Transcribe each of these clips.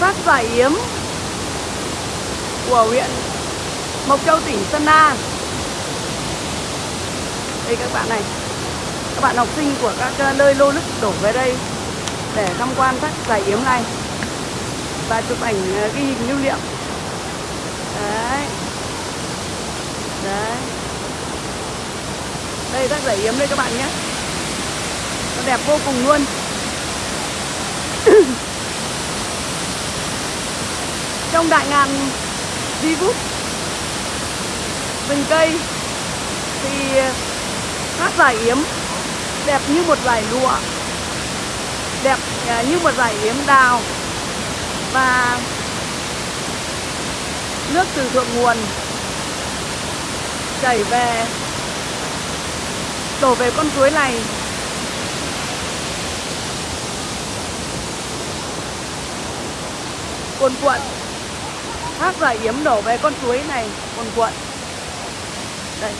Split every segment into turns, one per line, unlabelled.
vào thác giải yếm của huyện Mộc Châu, tỉnh Sơn La. Đây các bạn này, các bạn học sinh của các nơi lô lức đổ về đây để tham quan thác giải yếm này và chụp ảnh à, ghi hình lưu niệm. Đấy. Đấy. Đây thác giải yếm đây các bạn nhé. Nó đẹp vô cùng luôn. trong đại ngàn vi vút. Rừng cây thì thác giải yếm, đẹp như một giải lụa, đẹp à, như một giải yếm đào. Và nước từ thượng nguồn chảy về, đổ về con suối này. Cuồn cuộn thác giải yếm đổ về con suối này còn cuộn đây.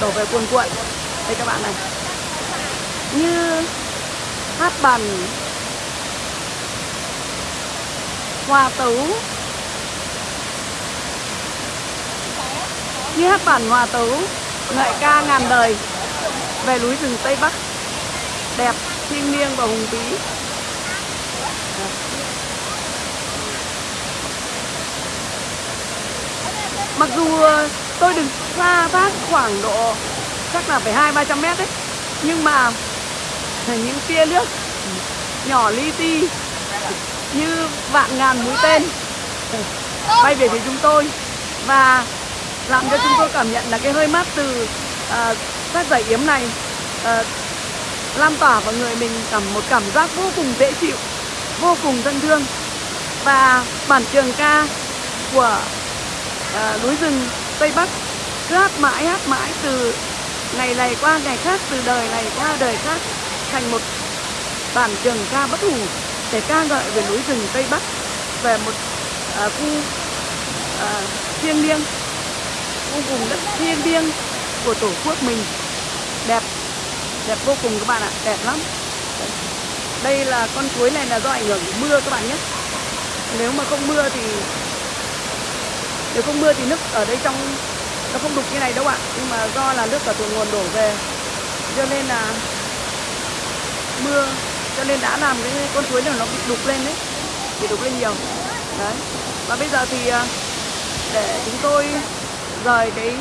Đổ về cuồn cuộn đây các bạn này. Như hát bàn hòa tấu. Như hát bản hòa tấu. Ngợi ca ngàn đời. Về núi rừng tây bắc. Đẹp, thiêng liêng và hùng vĩ. Mặc dù ờ, tôi đứng xa thác khoảng độ chắc là phải hai ba trăm mét đấy nhưng mà những tia nước nhỏ li ti như vạn ngàn mũi tên bay về phía chúng tôi và làm cho chúng tôi cảm nhận là cái hơi mát từ uh, các giải yếm này uh, lan tỏa vào người mình cảm một cảm giác vô cùng dễ chịu vô cùng thân thương. Và bản trường ca của à, núi rừng tây bắc. Cứ hát mãi hát mãi từ ngày này qua ngày khác từ đời này qua đời khác thành một bản trường ca bất hủ để ca ngợi về núi rừng tây bắc về một à, khu à, thiêng liêng khu vùng đất thiêng liêng của tổ quốc mình. Đẹp đẹp vô cùng các bạn ạ đẹp lắm. Đây là con suối này là do ảnh hưởng của mưa các bạn nhé. Nếu mà không mưa thì nếu không mưa thì nước ở đây trong nó không đục như này đâu ạ. Nhưng mà do là nước ở thượng nguồn đổ về cho nên là mưa cho nên đã làm cái con suối này nó bị đục lên đấy bị đục lên nhiều. Đấy. Và bây giờ thì à, để chúng tôi rời cái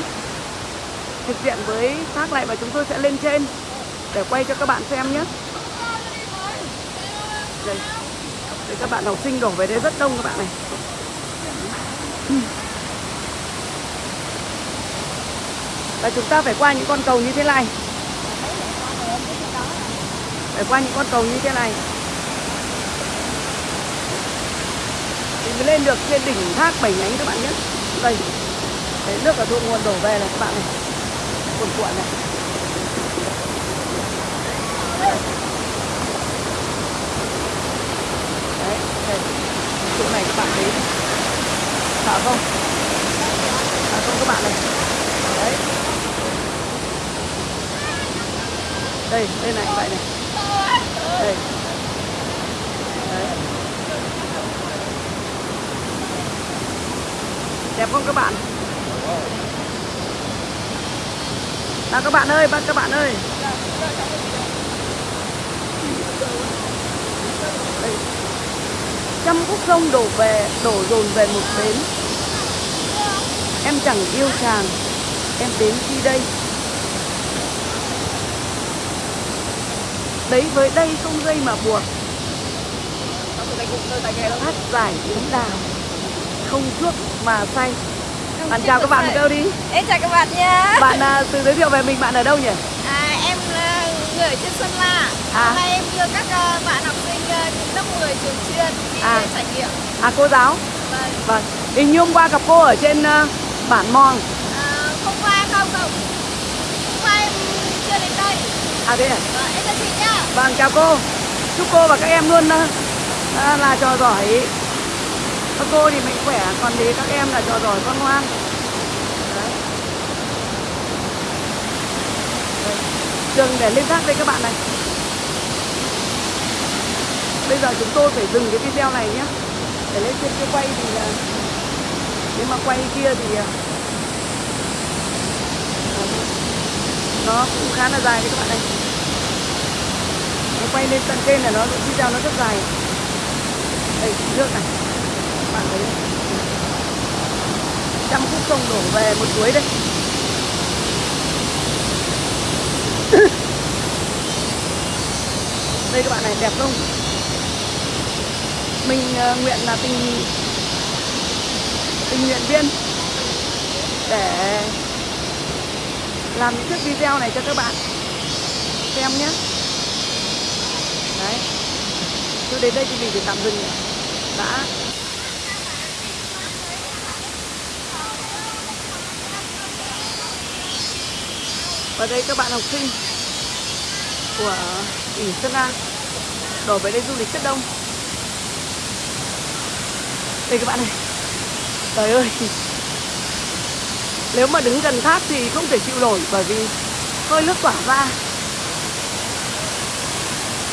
thực diện với thác lại và chúng tôi sẽ lên trên để quay cho các bạn xem nhé. Đây, đây các bạn học sinh đổ về đây rất đông các bạn này. Và chúng ta phải qua những con cầu như thế này. Phải qua những con cầu như thế này. Thì mới lên được trên đỉnh thác bảy nhánh các bạn nhé. Đây. Đấy, nước ở thượng nguồn đổ về này các bạn này. Cuồn cuộn này. Đấy đây. chỗ này các bạn thấy. Sợ không sợ không các bạn này. Đây đây này, vậy này. Đây. Đấy. Đẹp không các bạn? Nào các bạn ơi, bác các bạn ơi. Đây. trăm khúc sông đổ về, đổ dồn về một bến. Em chẳng yêu chàng, em đến khi đây. Đấy với đây không dây mà buộc. Hát giải yếm đào không chuốc mà say. Bạn chào các bạn một câu đi?
Em chào các bạn nha
bạn à, tự giới thiệu về mình bạn ở đâu nhỉ?
À, Em là người ở trên Sơn La.
À.
Hôm nay em đưa các ờ, bạn học sinh uh, lớp 10 trường chuyên đi
À.
trải nghiệm.
À cô giáo?
Vâng.
Vâng. Hình như hôm qua gặp cô ở trên à, bản mòn
à, Không qua không không Hôm qua em chưa đến đây
à thế à?
Vâng, em chào chị nhá.
Vâng chào cô. Chúc cô và các em luôn à, là trò giỏi. Các cô thì mạnh khỏe còn thì các em là trò giỏi con ngoan. Đấy. Trường để lên thác đây các bạn này. Bây giờ chúng tôi phải dừng cái video này nhé để lên trên kia quay thì là nếu mà quay kia thì nó cũng khá là dài đấy các bạn này quay lên tận trên là nó video nó rất dài. Đây nước này. Các bạn thấy trăm khúc sông đổ về một suối đây. Đây các bạn này đẹp không? Mình uh, nguyện là tình tình nguyện viên để làm những chiếc video này cho các bạn. Xem nhé đấy. Cứ đến đây thì mình phải tạm dừng. Đã. Và đây các bạn học sinh của tỉnh Sơn La đổ về đây du lịch rất đông. Đây các bạn này trời ơi. Nếu mà đứng gần thác thì không thể chịu nổi bởi vì hơi nước tỏa ra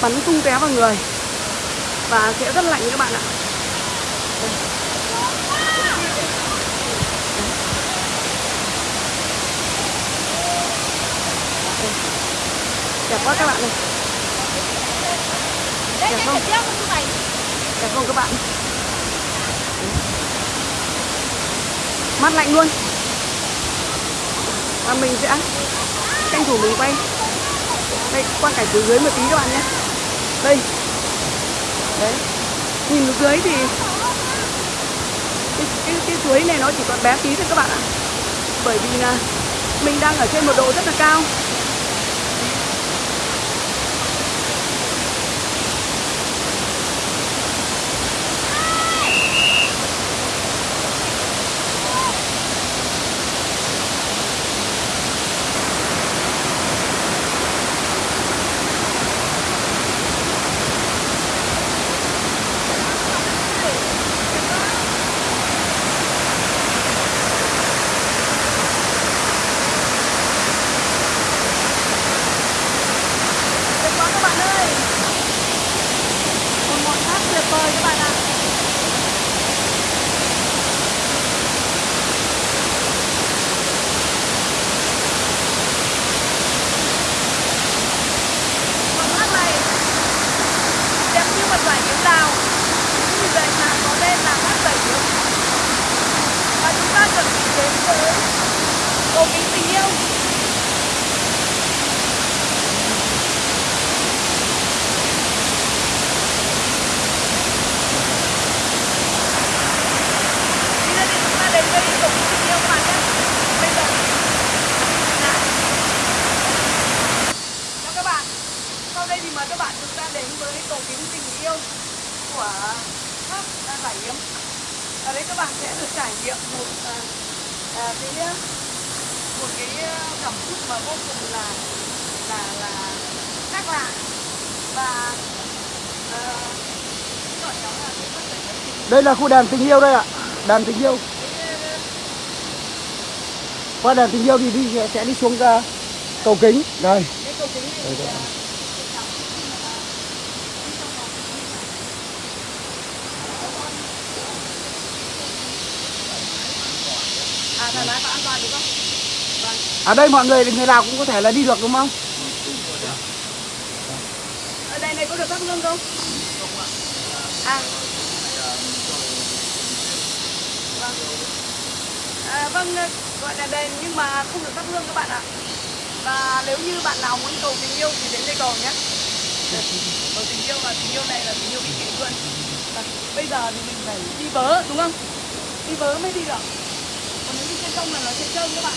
bắn tung té vào người. Và sẽ rất lạnh các bạn ạ. Đẹp quá các bạn này Đẹp không? đẹp không các bạn? Mát lạnh luôn. Và mình sẽ tranh thủ mình quay. Đây quang cảnh từ dưới một tí các bạn nhé đây. Đấy. Nhìn ở dưới thì cái, cái, cái suối này nó chỉ còn bé tí thôi các bạn ạ. Bởi vì là mình đang ở trên một độ rất là cao Đẹp quá các bạn ơi Một ngọn tháp tuyệt vời các bạn ạ. Ngọn tháp này đẹp như một giải kiếm đào. Như vậy mà có tên là tháp giải kiếm Và chúng ta chuẩn bị đến với cầu kính tình yêu Bây giờ thì chúng ta đến với cầu kính tình yêu các bạn nhé Bây giờ Nào. Chào các bạn sau đây thì mời các bạn chúng ta đến với cầu kính tình yêu của tháp Giải Yếm Ở đây các bạn sẽ được trải nghiệm một à, à, cái à, một cái à, cảm xúc mà vô cùng là là là khác lạ và gọi nó là
Đây là khu đàn tình yêu đây ạ. Đàn tình yêu. Qua đàn tình yêu thì đi sẽ đi xuống ra cầu kính. Đây.
cái cầu kính này thì, à, à đúng không? Vâng.
Ở đây mọi người người nào cũng có thể là đi được đúng không?
Ở đây này có được thắp hương không? À. Vâng. À, vâng, gọi là đền nhưng mà không được thắp hương các bạn ạ. Và nếu như bạn nào muốn cầu tình yêu thì đến đây cầu nhé. Cầu tình yêu và tình yêu này là tình yêu vĩnh viễn luôn. Bây giờ thì mình phải đi vớ đúng không? Đi vớ mới đi được. Sông là nó sẽ trơn các bạn.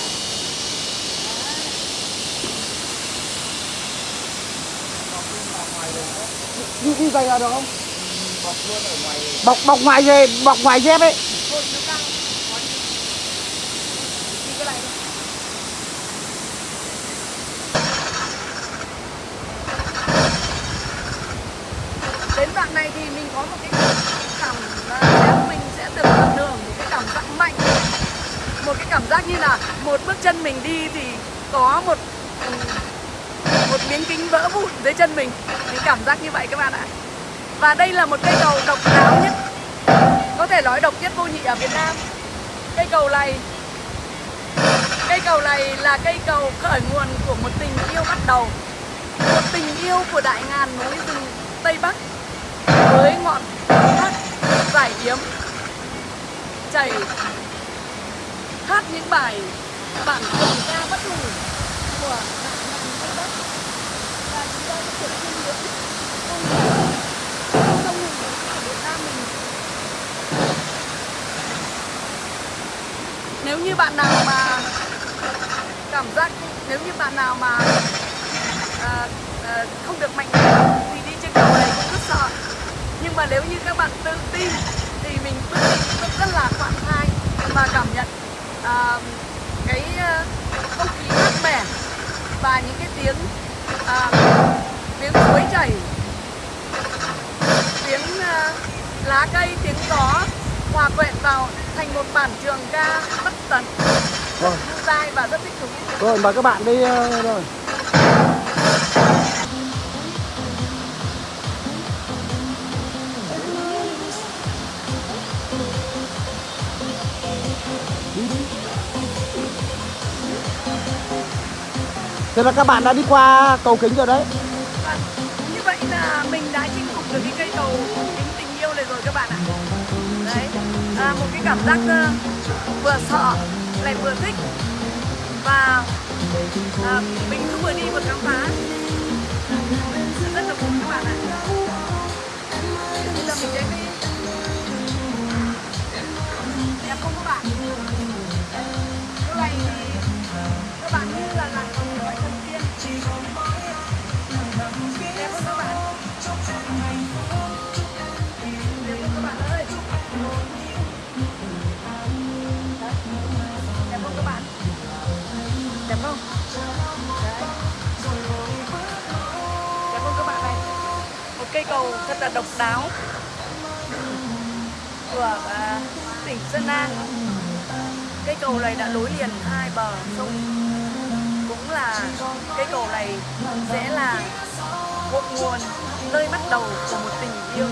Đi đi giày vào được không? Bọc bọc ngoài dây, bọc ngoài dép ấy.
Thôi nó cao. Có đi. Đi cái này thôi. đến đoạn này thì mình có một cái cảm à, nếu mình sẽ được tận hưởng một cái cảm giác mạnh một cái cảm giác như là một bước chân mình đi thì có một một miếng kính vỡ vụn dưới chân mình. Mình cảm giác như vậy các bạn ạ. Và đây là một cây cầu độc đáo nhất, Có thể nói độc nhất vô nhị ở Việt Nam. Cây cầu này, Cây cầu này là cây cầu khởi nguồn của một tình yêu bắt đầu. Một tình yêu của đại ngàn núi rừng Tây Bắc Với ngọn thác giải yếm Chảy Hát những bài bản trường ca bất hủ của đại ngàn Tây Bắc. Và chúng ta sẽ được chiêm ngưỡng phong cảnh sông hùng của Việt Nam mình. Nếu như bạn nào mà cảm giác nếu như bạn nào mà à, à, không được mạnh mẽ thì đi trên cầu này cũng rất sợ. Nhưng mà nếu như các bạn tự tin thì mình bước đi rất là thoải mái và cảm nhận à, cái à, không khí mát mẻ và những cái tiếng à, tiếng suối chảy tiếng à, lá cây tiếng gió hòa quyện vào thành một bản trường ca bất tận
Rồi,
vui tai và rất thích thú
rồi mời các bạn đi ờ, rồi. Thế là các bạn đã đi qua cầu kính rồi đấy.
Vâng, như vậy là mình đã chinh phục được cái cây cầu kính tình yêu này rồi các bạn ạ. Đấy à, một cái cảm giác uh, vừa sợ lại vừa thích. Và à, mình cứ vừa đi vừa khám phá. Cây cầu thật là độc đáo của à, tỉnh Sơn La cây cầu này đã nối liền hai bờ sông. Cũng là cây cầu này sẽ là cội nguồn, nơi bắt đầu của một tình yêu